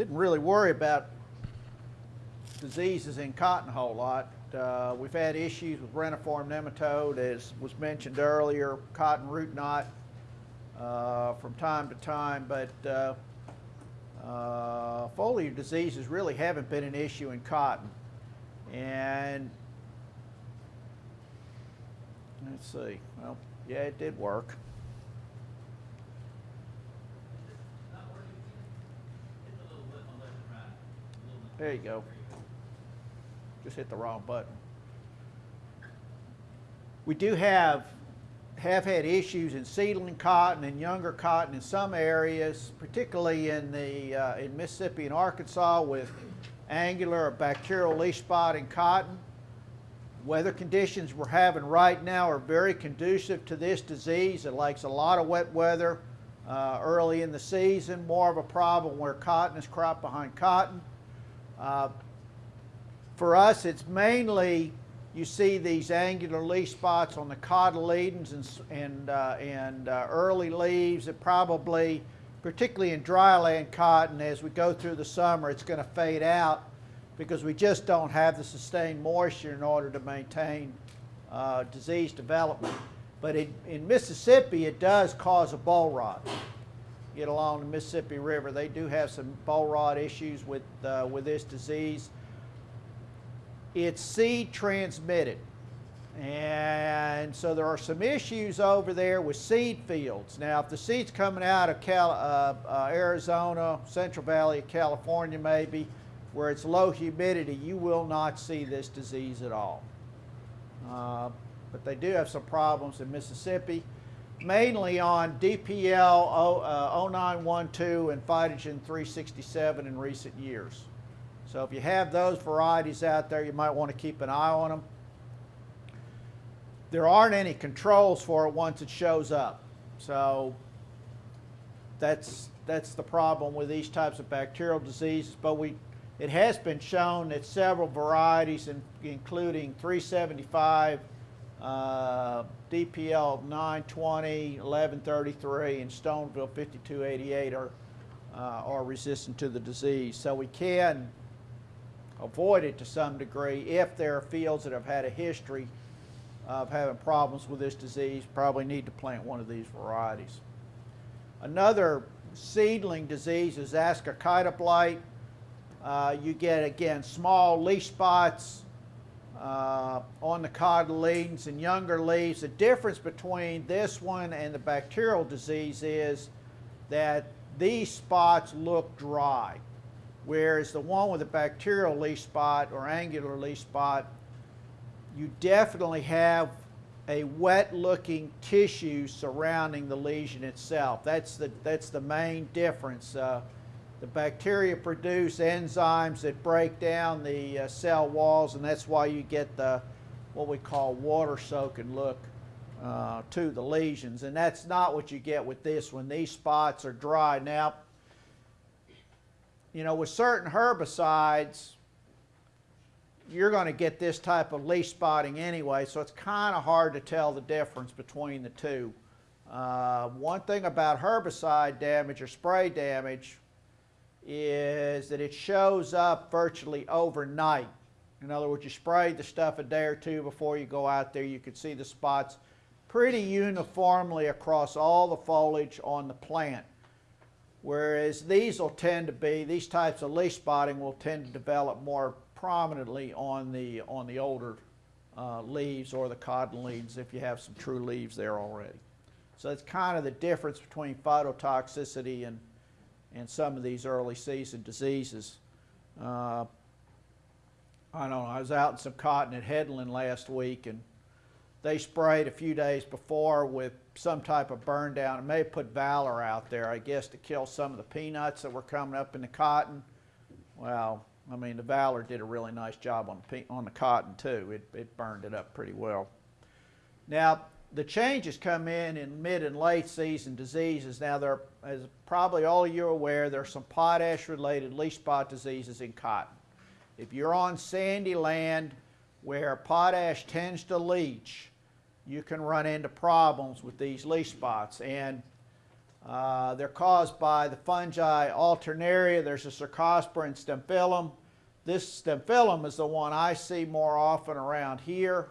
didn't really worry about diseases in cotton a whole lot. Uh, we've had issues with reniform nematode, as was mentioned earlier, cotton root knot uh, from time to time, but uh, uh, foliar diseases really haven't been an issue in cotton. And let's see, well, yeah, it did work. Not working. Hit the little button on left and right. A little bit. There you go. Just hit the wrong button. We do have, have had issues in seedling cotton and younger cotton in some areas, particularly in the, uh, in Mississippi and Arkansas with angular or bacterial leaf spot in cotton. Weather conditions we're having right now are very conducive to this disease. It likes a lot of wet weather uh, early in the season, more of a problem where cotton is cropped behind cotton. Uh, for us, it's mainly you see these angular leaf spots on the cotyledons and, and, uh, and uh, early leaves. It probably, particularly in dryland cotton, as we go through the summer, it's going to fade out because we just don't have the sustained moisture in order to maintain uh, disease development. But in, in Mississippi, it does cause a boll rot. Get along the Mississippi River, they do have some boll rot issues with, uh, with this disease it's seed transmitted. And so there are some issues over there with seed fields. Now, if the seed's coming out of Cal, uh, uh, Arizona, Central Valley of California maybe, where it's low humidity, you will not see this disease at all. Uh, but they do have some problems in Mississippi, mainly on DPL o, uh, 0912 and Phytogen 367 in recent years. So if you have those varieties out there, you might want to keep an eye on them. There aren't any controls for it once it shows up. So that's, that's the problem with these types of bacterial diseases. But we, it has been shown that several varieties, in, including 375, uh, DPL 920, 1133, and Stoneville 5288 are, uh, are resistant to the disease. So we can avoid it to some degree if there are fields that have had a history of having problems with this disease, probably need to plant one of these varieties. Another seedling disease is ascochyta blight. Uh, you get, again, small leaf spots uh, on the cotyledons and younger leaves. The difference between this one and the bacterial disease is that these spots look dry, whereas the one with the bacterial leaf spot or angular leaf spot you definitely have a wet looking tissue surrounding the lesion itself. That's the, that's the main difference. Uh, the bacteria produce enzymes that break down the uh, cell walls and that's why you get the what we call water soaking look uh, to the lesions and that's not what you get with this one. These spots are dry. Now, you know, with certain herbicides, you're going to get this type of leaf spotting anyway, so it's kind of hard to tell the difference between the two. Uh, one thing about herbicide damage or spray damage is that it shows up virtually overnight. In other words, you spray the stuff a day or two before you go out there, you can see the spots pretty uniformly across all the foliage on the plant. Whereas these will tend to be, these types of leaf spotting will tend to develop more prominently on the, on the older uh, leaves or the cotton leaves if you have some true leaves there already. So that's kind of the difference between phytotoxicity and, and some of these early season diseases. Uh, I don't know, I was out in some cotton at Headland last week and they sprayed a few days before with some type of burn down. It may have put Valor out there, I guess, to kill some of the peanuts that were coming up in the cotton. Well, I mean, the Valor did a really nice job on the, on the cotton too. It, it burned it up pretty well. Now, the changes come in in mid and late season diseases. Now, there, as probably all of you are aware, there are some potash-related leaf spot diseases in cotton. If you're on sandy land where potash tends to leach, you can run into problems with these leaf spots. And uh, they're caused by the fungi alternaria. There's a Cercospora and Stemphylium. This Stemphylium is the one I see more often around here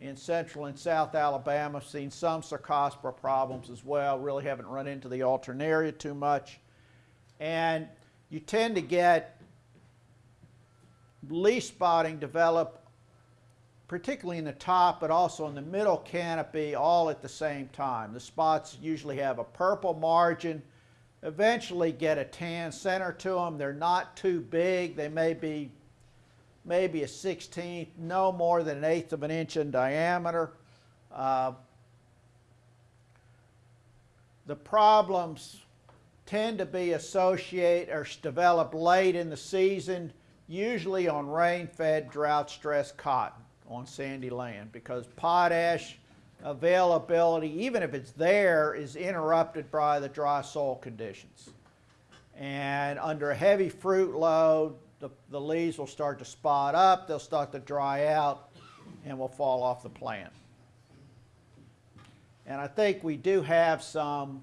in central and south Alabama. Seen some Cercospora problems as well. Really haven't run into the alternaria too much. And you tend to get leaf spotting develop particularly in the top but also in the middle canopy all at the same time. The spots usually have a purple margin, eventually get a tan center to them. They're not too big. They may be maybe a 16th, no more than an eighth of an inch in diameter. Uh, the problems tend to be associated or develop late in the season, usually on rain-fed, drought-stressed cotton on sandy land because potash availability, even if it's there, is interrupted by the dry soil conditions. And under a heavy fruit load, the, the leaves will start to spot up, they'll start to dry out, and will fall off the plant. And I think we do have some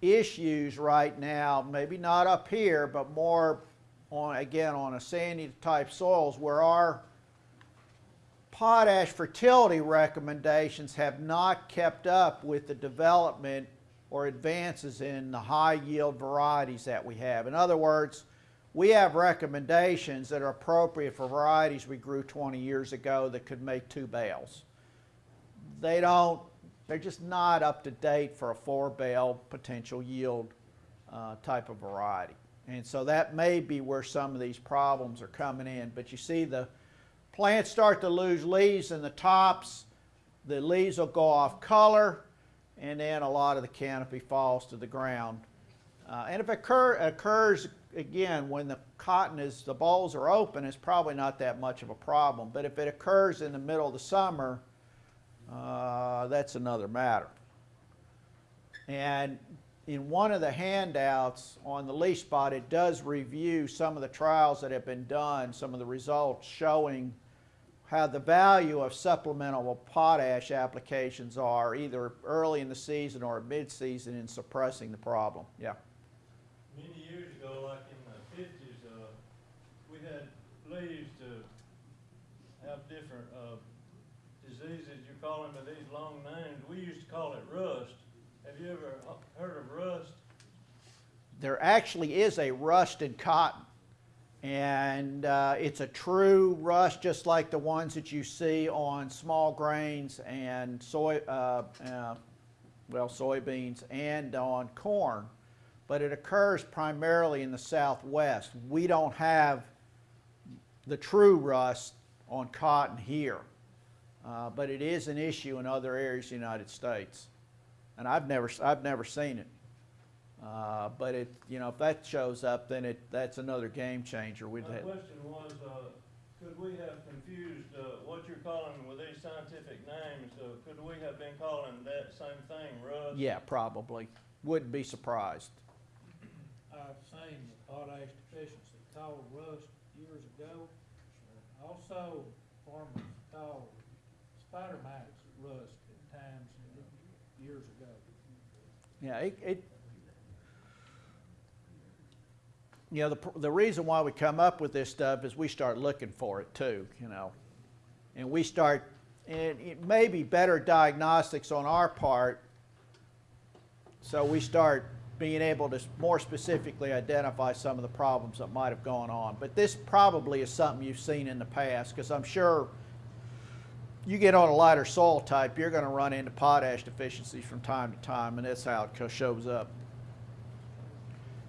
issues right now, maybe not up here, but more on, again, on a sandy type soils where our potash fertility recommendations have not kept up with the development or advances in the high yield varieties that we have. In other words, we have recommendations that are appropriate for varieties we grew 20 years ago that could make two bales. They don't, they're just not up to date for a four bale potential yield uh, type of variety. And so that may be where some of these problems are coming in. But you see the plants start to lose leaves in the tops, the leaves will go off color, and then a lot of the canopy falls to the ground. Uh, and if it occur, occurs again when the cotton is, the balls are open, it's probably not that much of a problem. But if it occurs in the middle of the summer, uh, that's another matter. And in one of the handouts on the leaf spot, it does review some of the trials that have been done, some of the results showing how the value of supplemental potash applications are either early in the season or mid-season in suppressing the problem. Yeah. Many years ago, like in the fifties, uh, we had leaves to have different, uh, diseases, you call them, by these long names, we used to call it rust. Have you ever heard of rust? There actually is a rust in cotton. And uh, it's a true rust, just like the ones that you see on small grains and soy, uh, uh, well, soybeans and on corn. But it occurs primarily in the southwest. We don't have the true rust on cotton here. Uh, but it is an issue in other areas of the United States. And I've never, I've never seen it. Uh, but it, you know, if that shows up, then it, that's another game changer. We'd My have, question was, uh, could we have confused, uh, what you're calling with these scientific names, uh, could we have been calling that same thing rust? yeah, probably. Wouldn't be surprised. I've seen the potash deficiency called rust years ago. Also, farmers called spider mites rust at times years ago. Yeah, it, it you know, the, the reason why we come up with this stuff is we start looking for it too, you know. And we start, and it may be better diagnostics on our part, so we start being able to more specifically identify some of the problems that might have gone on. But this probably is something you've seen in the past, because I'm sure you get on a lighter soil type, you're going to run into potash deficiencies from time to time, and that's how it shows up.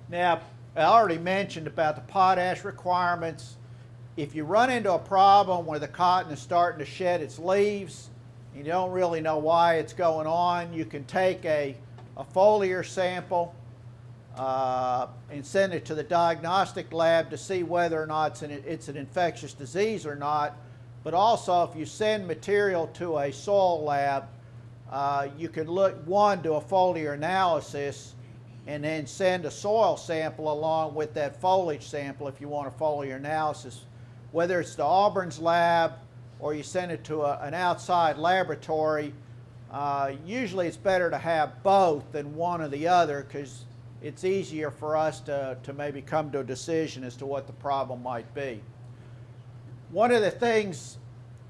Now, I already mentioned about the potash requirements. If you run into a problem where the cotton is starting to shed its leaves, and you don't really know why it's going on, you can take a, a foliar sample uh, and send it to the diagnostic lab to see whether or not it's an, it's an infectious disease or not. But also, if you send material to a soil lab, uh, you can look, one, do a foliar analysis and then send a soil sample along with that foliage sample if you want a foliar analysis. Whether it's the Auburn's lab or you send it to a, an outside laboratory, Uh, usually it's better to have both than one or the other because it's easier for us to, to maybe come to a decision as to what the problem might be. One of the things,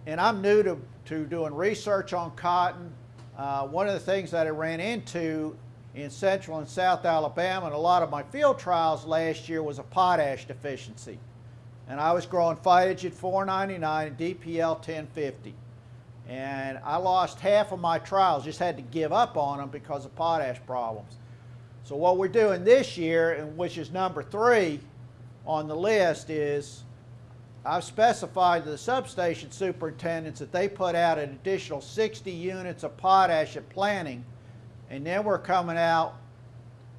and I'm new to, to doing research on cotton, uh, one of the things that I ran into in central and south Alabama and a lot of my field trials last year was a potash deficiency. And I was growing Phytogen 499 and DPL 1050. And I lost half of my trials, just had to give up on them because of potash problems. So what we're doing this year, and which is number three on the list, is I've specified to the substation superintendents that they put out an additional 60 units of potash at planting, and then we're coming out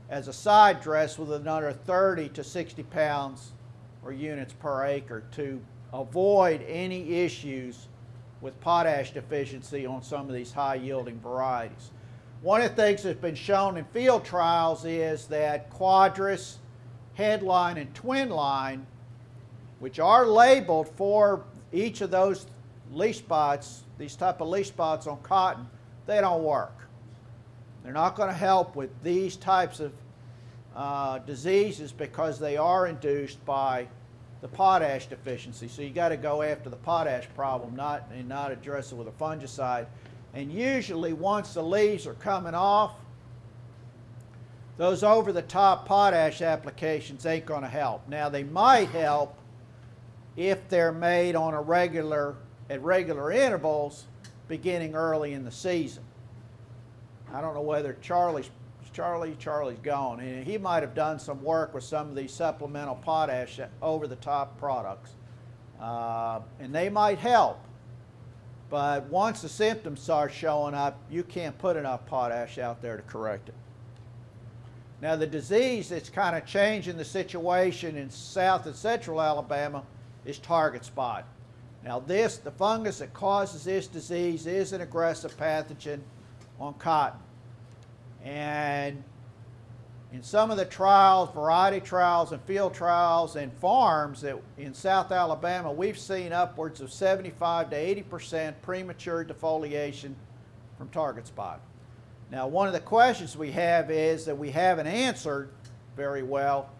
as a side dress with another 30 to 60 pounds or units per acre to avoid any issues with potash deficiency on some of these high yielding varieties. One of the things that's been shown in field trials is that Quadris, headline, and Twinline, which are labeled for each of those leaf spots, these type of leaf spots on cotton, they don't work. They're not going to help with these types of uh, diseases because they are induced by the potash deficiency. So you got to go after the potash problem, not and not address it with a fungicide. And usually, once the leaves are coming off, those over-the-top potash applications ain't going to help. Now they might help if they're made on a regular at regular intervals, beginning early in the season. I don't know whether Charlie's Charlie, Charlie's gone, and he might have done some work with some of these supplemental potash over-the-top products, uh, and they might help. But once the symptoms start showing up, you can't put enough potash out there to correct it. Now the disease that's kind of changing the situation in South and Central Alabama is target spot. Now this, the fungus that causes this disease is an aggressive pathogen on cotton. And in some of the trials, variety trials and field trials and farms that in South Alabama, we've seen upwards of 75 to 80% premature defoliation from target spot. Now, one of the questions we have is that we haven't answered very well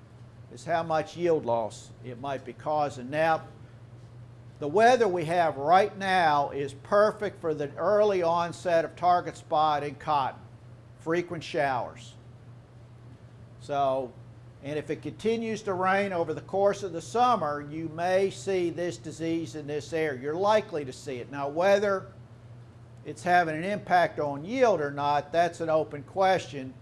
is how much yield loss it might be causing. Now, the weather we have right now is perfect for the early onset of target spot in cotton frequent showers. So, and if it continues to rain over the course of the summer, you may see this disease in this area. You're likely to see it. Now, whether it's having an impact on yield or not, that's an open question.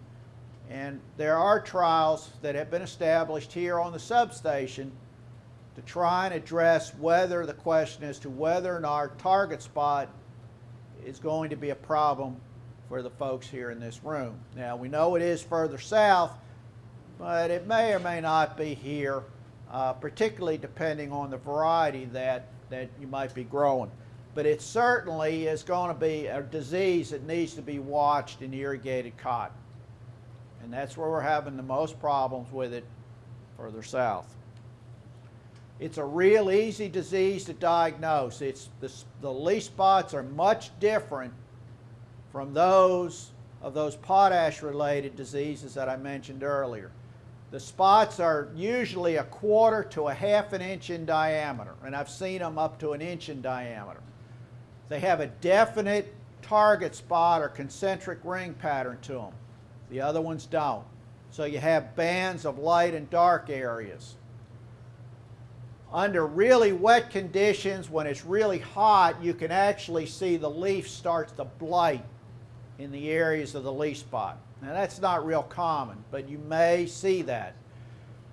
And there are trials that have been established here on the substation to try and address whether the question as to whether or not our target spot is going to be a problem for the folks here in this room. Now, we know it is further south, but it may or may not be here, uh, particularly depending on the variety that, that you might be growing. But it certainly is going to be a disease that needs to be watched in irrigated cotton. And that's where we're having the most problems with it further south. It's a real easy disease to diagnose. It's the, the leaf spots are much different from those of those potash related diseases that I mentioned earlier. The spots are usually a quarter to a half an inch in diameter, and I've seen them up to an inch in diameter. They have a definite target spot or concentric ring pattern to them. The other ones don't. So you have bands of light and dark areas. Under really wet conditions, when it's really hot, you can actually see the leaf starts to blight in the areas of the leaf spot. Now that's not real common, but you may see that.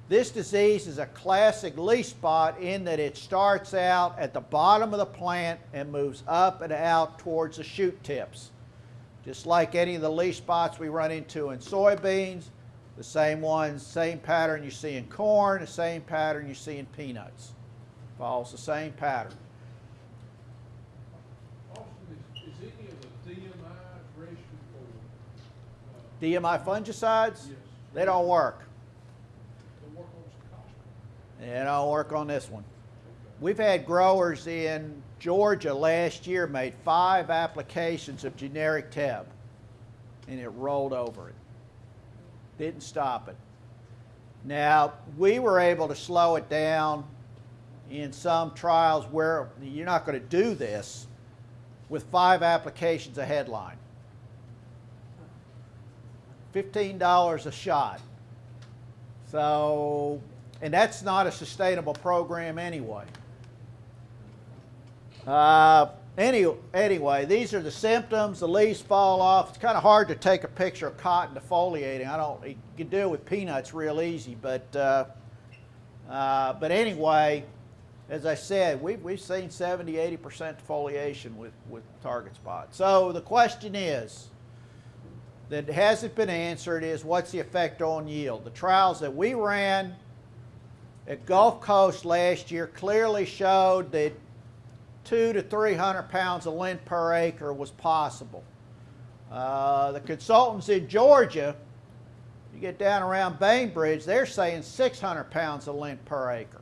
This disease is a classic leaf spot in that it starts out at the bottom of the plant and moves up and out towards the shoot tips. Just like any of the leaf spots we run into in soybeans, the same ones, same pattern you see in corn, the same pattern you see in peanuts. Follows the same pattern. Austin, is, is any of the DMI registered for, uh, DMI fungicides, yes, they don't work. They don't work on this one. we've had growers in Georgia last year made five applications of generic TEB, and it rolled over it. Didn't stop it. Now, we were able to slow it down in some trials where you're not going to do this with five applications a headline. $15 a shot. So, and that's not a sustainable program anyway. Uh, any, anyway, these are the symptoms. The leaves fall off. It's kind of hard to take a picture of cotton defoliating. I don't. You can do it with peanuts real easy, but uh, uh, but anyway, as I said, we've we've seen 70, 80 percent defoliation with with target spot. So the question is that hasn't been answered is what's the effect on yield? The trials that we ran at Gulf Coast last year clearly showed that two to 300 pounds of lint per acre was possible. Uh, the consultants in Georgia, you get down around Bainbridge, they're saying 600 pounds of lint per acre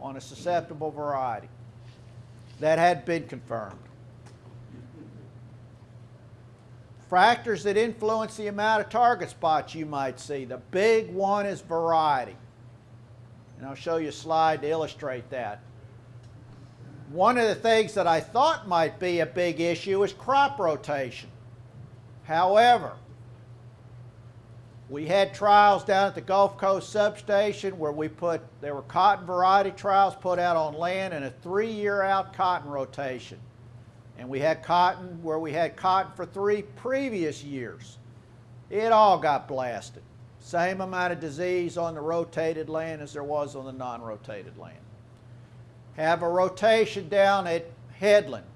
on a susceptible variety. That had been confirmed. Factors that influence the amount of target spots you might see. The big one is variety. And I'll show you a slide to illustrate that. One of the things that I thought might be a big issue is crop rotation. However, we had trials down at the Gulf Coast substation where we put, there were cotton variety trials put out on land and a three year out cotton rotation. And we had cotton where we had cotton for three previous years. It all got blasted. Same amount of disease on the rotated land as there was on the non rotated land have a rotation down at Headland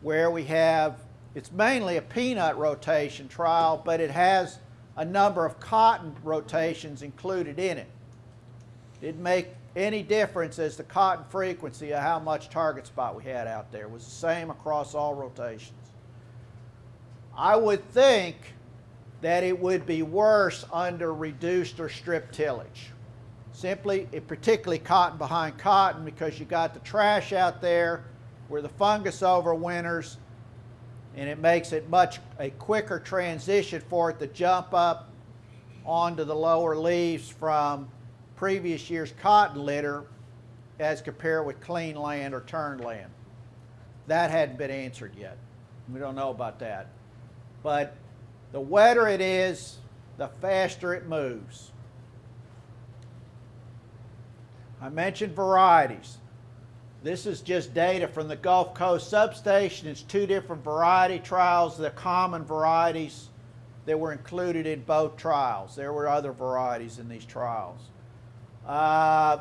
where we have, it's mainly a peanut rotation trial, but it has a number of cotton rotations included in it. Didn't make any difference as the cotton frequency of how much target spot we had out there. It was the same across all rotations. I would think that it would be worse under reduced or strip tillage simply, particularly cotton behind cotton because you got the trash out there where the fungus overwinters and it makes it much a quicker transition for it to jump up onto the lower leaves from previous year's cotton litter as compared with clean land or turned land. That hadn't been answered yet. We don't know about that. But the wetter it is, the faster it moves. I mentioned varieties. This is just data from the Gulf Coast substation. It's two different variety trials, the common varieties that were included in both trials. There were other varieties in these trials. Uh,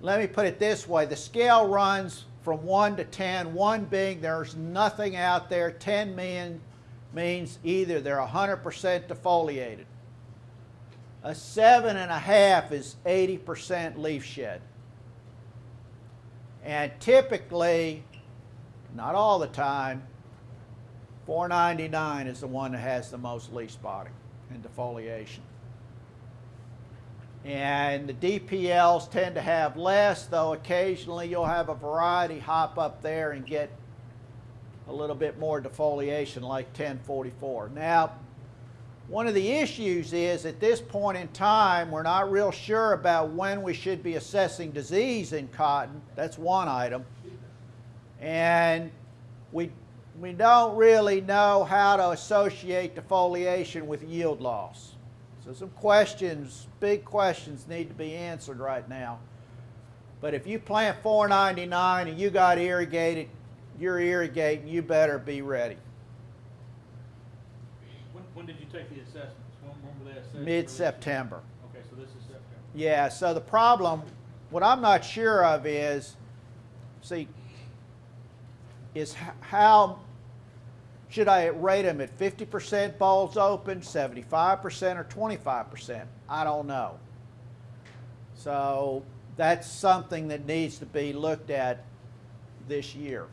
let me put it this way. The scale runs from 1 to 10, 1 being there's nothing out there, 10 mean, means either they're 100% defoliated. A seven and a half is 80% leaf shed. And typically, not all the time, 499 is the one that has the most leaf spotting and defoliation. And the DPLs tend to have less, though occasionally you'll have a variety hop up there and get a little bit more defoliation like 1044. Now, one of the issues is at this point in time, we're not real sure about when we should be assessing disease in cotton. That's one item. And we, we don't really know how to associate defoliation with yield loss. So some questions, big questions need to be answered right now. But if you plant 499 and you got irrigated, you're irrigating, you better be ready. When, when did you take the assessments? When, when were they assessed? Mid-September. Okay, so this is September. Yeah, so the problem, what I'm not sure of is, see, is how, should I rate them at 50% bulbs open, 75%, or 25%? I don't know. So that's something that needs to be looked at this year.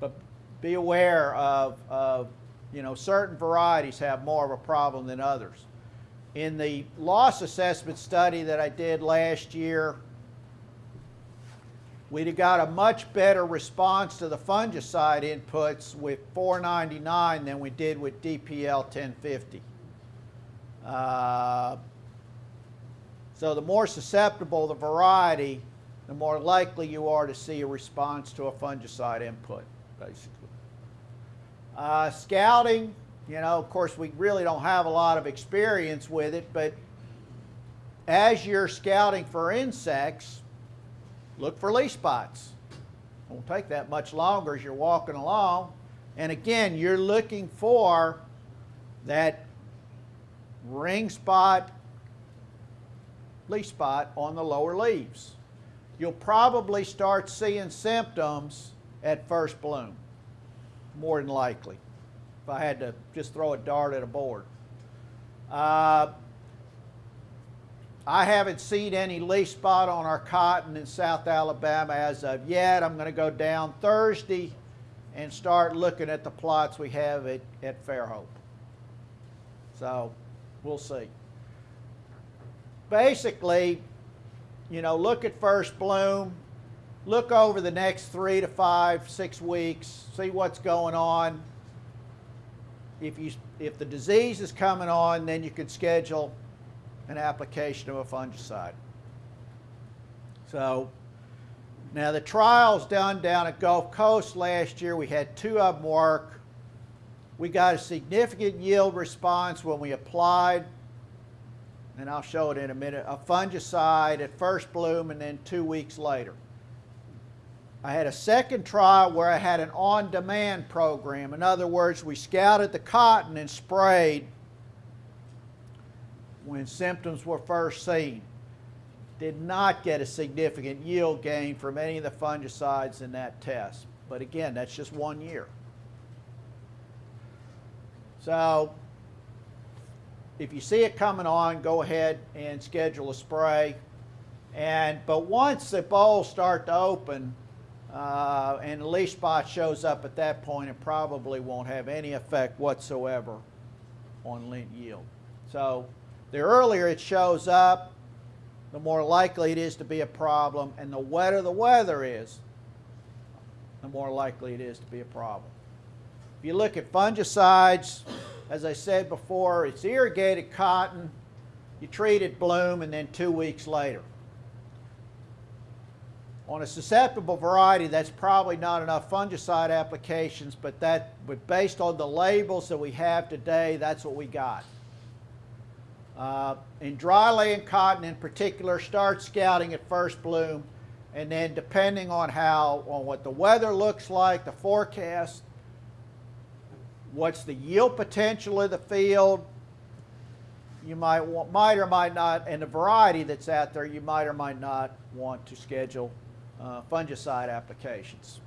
But be aware of, of, you know, certain varieties have more of a problem than others. In the loss assessment study that I did last year, we'd have got a much better response to the fungicide inputs with 499 than we did with DPL 1050. Uh, so the more susceptible the variety, the more likely you are to see a response to a fungicide input, basically. Uh, scouting, you know, of course, we really don't have a lot of experience with it, but as you're scouting for insects, look for leaf spots. Won't take that much longer as you're walking along. And again, you're looking for that ring spot, leaf spot on the lower leaves. You'll probably start seeing symptoms at first bloom, more than likely, if I had to just throw a dart at a board. Uh, I haven't seen any leaf spot on our cotton in South Alabama as of yet. I'm going to go down Thursday and start looking at the plots we have at, at Fairhope. So we'll see. Basically, you know, look at first bloom, look over the next three to five, six weeks, see what's going on. If, you, if the disease is coming on, then you can schedule an application of a fungicide. So now the trials done down at Gulf Coast last year, we had two of them work. We got a significant yield response when we applied, and I'll show it in a minute, a fungicide at first bloom and then two weeks later. I had a second trial where I had an on-demand program. In other words, we scouted the cotton and sprayed when symptoms were first seen. Did not get a significant yield gain from any of the fungicides in that test. But again, that's just one year. So if you see it coming on, go ahead and schedule a spray. And but once the bolls start to open uh, and the leaf spot shows up at that point, it probably won't have any effect whatsoever on lint yield. So the earlier it shows up, the more likely it is to be a problem, and the wetter the weather is, the more likely it is to be a problem. If you look at fungicides, as I said before, it's irrigated cotton, you treat it bloom, and then two weeks later. On a susceptible variety, that's probably not enough fungicide applications, but that, based on the labels that we have today, that's what we got. Uh, in dryland cotton in particular, start scouting at first bloom, and then depending on how, on what the weather looks like, the forecast, what's the yield potential of the field, you might want, might or might not, and the variety that's out there, you might or might not want to schedule uh, fungicide applications.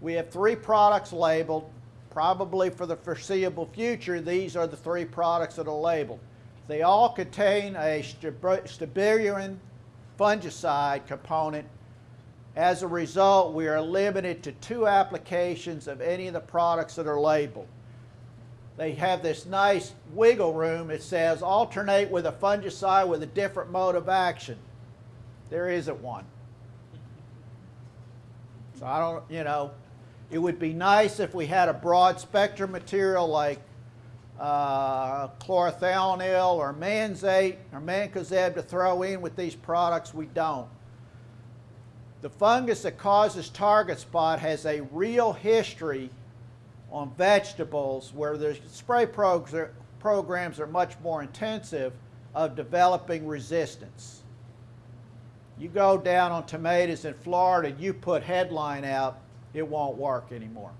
We have three products labeled. Probably for the foreseeable future, these are the three products that are labeled. They all contain a strobilurin fungicide component. As a result, we are limited to two applications of any of the products that are labeled. They have this nice wiggle room. It says alternate with a fungicide with a different mode of action. There isn't one. So I don't, you know, it would be nice if we had a broad spectrum material like uh, chlorothalonil or manzate or mancozeb to throw in with these products. We don't. The fungus that causes target spot has a real history on vegetables where the spray progr programs are much more intensive of developing resistance. You go down on tomatoes in Florida, you put headline out, it won't work anymore.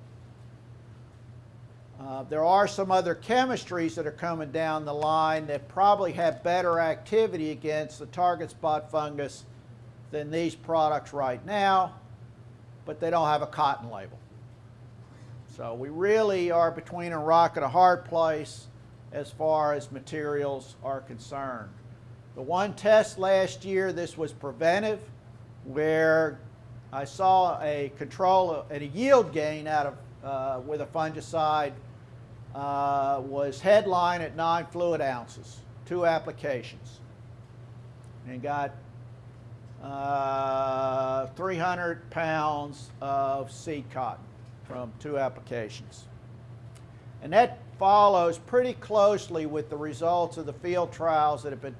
Uh, there are some other chemistries that are coming down the line that probably have better activity against the target spot fungus than these products right now, but they don't have a cotton label. So we really are between a rock and a hard place as far as materials are concerned. The one test last year, this was preventive, where I saw a control and a yield gain out of uh, with a fungicide uh, was headline at nine fluid ounces, two applications, and got uh, 300 pounds of seed cotton from two applications. And that follows pretty closely with the results of the field trials that have been,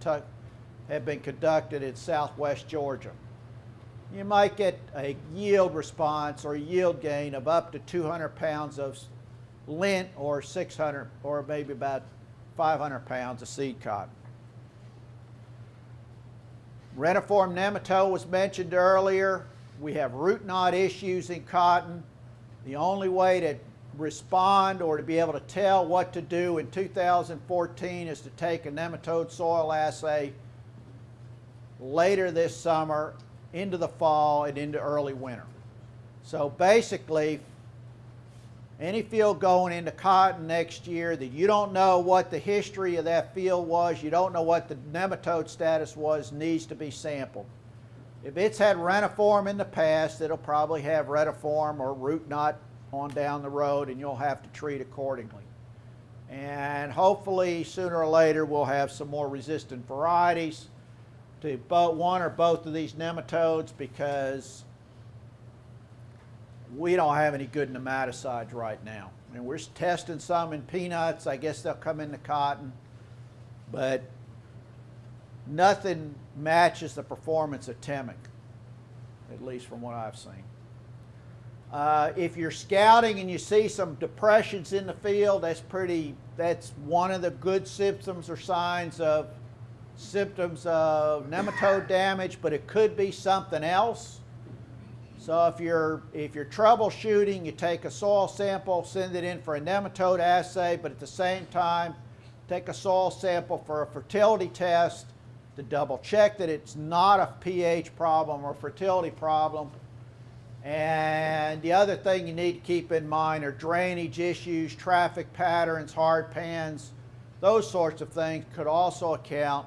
have been conducted in southwest Georgia. You might get a yield response or yield gain of up to 200 pounds of lint or 600 or maybe about 500 pounds of seed cotton. Reniform nematode was mentioned earlier. We have root knot issues in cotton. The only way to respond or to be able to tell what to do in 2014 is to take a nematode soil assay later this summer into the fall and into early winter. So basically, any field going into cotton next year that you don't know what the history of that field was, you don't know what the nematode status was, needs to be sampled. If it's had reniform in the past, it'll probably have retiform or root knot on down the road and you'll have to treat accordingly. And hopefully sooner or later we'll have some more resistant varieties to both one or both of these nematodes because we don't have any good nematicides right now. And we're testing some in peanuts. I guess they'll come into cotton. But nothing matches the performance of Temik, at least from what I've seen. Uh, if you're scouting and you see some depressions in the field, that's pretty, that's one of the good symptoms or signs of symptoms of nematode damage, but it could be something else. So if you're, if you're troubleshooting, you take a soil sample, send it in for a nematode assay, but at the same time, take a soil sample for a fertility test to double check that it's not a pH problem or fertility problem. And the other thing you need to keep in mind are drainage issues, traffic patterns, hard pans, those sorts of things could also account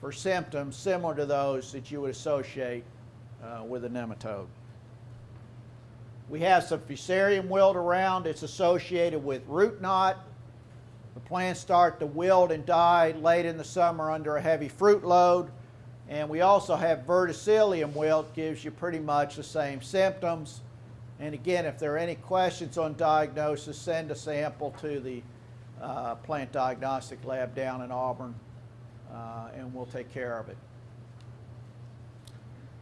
for symptoms similar to those that you would associate uh, with a nematode. We have some fusarium wilt around. It's associated with root knot. The plants start to wilt and die late in the summer under a heavy fruit load. And we also have verticillium wilt, gives you pretty much the same symptoms. And again, if there are any questions on diagnosis, send a sample to the uh, plant diagnostic lab down in Auburn, uh, and we'll take care of it.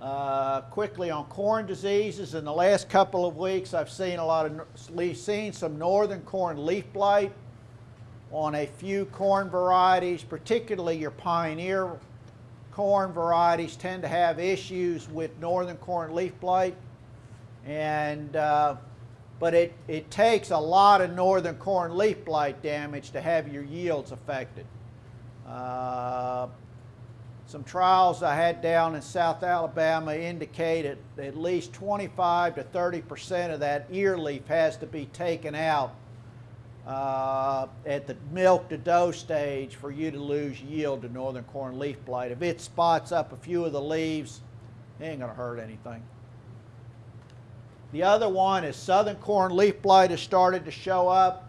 Uh, quickly on corn diseases, in the last couple of weeks, I've seen a lot of seen some northern corn leaf blight on a few corn varieties, particularly your pioneer corn varieties tend to have issues with northern corn leaf blight, and uh, but it, it takes a lot of northern corn leaf blight damage to have your yields affected. Uh, some trials I had down in South Alabama indicated at least 25 to 30 percent of that ear leaf has to be taken out uh, at the milk to dough stage for you to lose yield to northern corn leaf blight. If it spots up a few of the leaves, it ain't going to hurt anything. The other one is southern corn leaf blight has started to show up.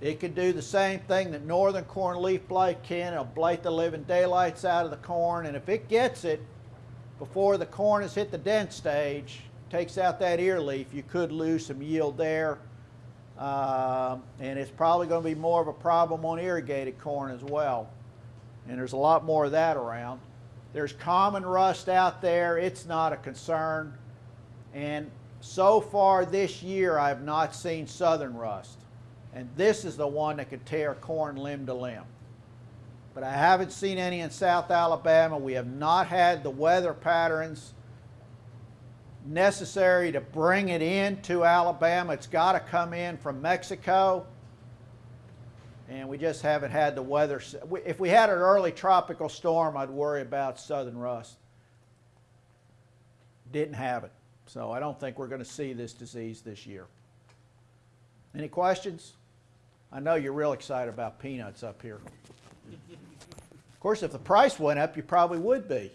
It can do the same thing that northern corn leaf blight can. It'll blight the living daylights out of the corn, and if it gets it before the corn has hit the dent stage, takes out that ear leaf, you could lose some yield there. Um, and it's probably going to be more of a problem on irrigated corn as well. And there's a lot more of that around. There's common rust out there. It's not a concern. And so far this year, I've not seen southern rust. And this is the one that could tear corn limb to limb. But I haven't seen any in South Alabama. We have not had the weather patterns necessary to bring it into Alabama. It's got to come in from Mexico. And we just haven't had the weather. If we had an early tropical storm, I'd worry about southern rust. Didn't have it. So I don't think we're going to see this disease this year. Any questions? I know you're real excited about peanuts up here. Of course, if the price went up, you probably would be.